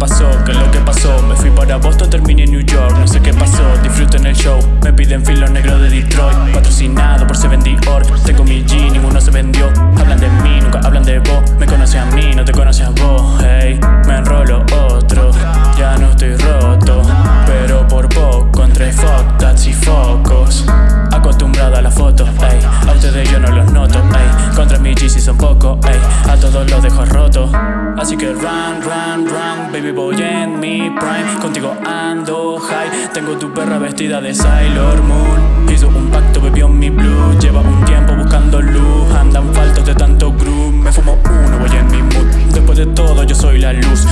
pasó? ¿Qué es lo que pasó? Me fui para Boston, terminé en New York, no sé qué pasó, disfruten el show. Me piden filo negro de Detroit, patrocinado por Seven Dior. Tengo mi G, ninguno se vendió. Hablan de mí, y focos. Acostumbrado a la foto, ey. A ustedes yo no los noto, ey. Contra mi G si son poco, ey. A todos los dejo roto. Así que run, run, run, baby boy en mi prime. Contigo ando high. Tengo tu perra vestida de Sailor Moon. Hizo un pacto, bebió mi blue. Lleva un tiempo buscando luz. Andan faltos de tanto groove. Me fumo uno, voy en mi mood. Después de todo, yo soy la luz.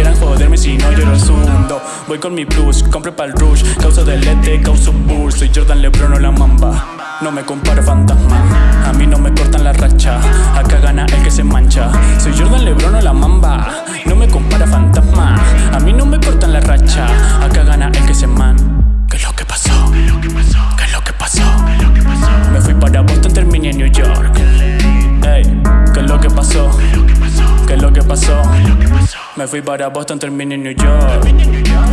Quieran joderme si no yo lo sundo Voy con mi plus, compre pa'l rush Causa delete, causo bull Soy Jordan Lebron o la mamba No me comparo fantasma A mí no me cortan la racha Acá gana el que se mancha Soy Jordan Lebron o la mamba No me compara fantasma A mí no me cortan la racha Acá gana el que se man ¿Qué es lo que pasó? ¿Qué es lo que pasó? ¿Qué es lo que pasó? Me fui para Boston, terminé en New York. Ey, ¿qué es lo que pasó? ¿Qué es lo que pasó? Me fui para Boston, terminé en New York.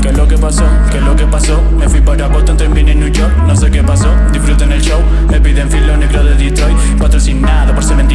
¿Qué es lo que pasó? ¿Qué es lo que pasó? Me fui para Boston, terminé en New York. No sé qué pasó, disfruten el show. Me piden filo negro de Detroit, patrocinado por Seven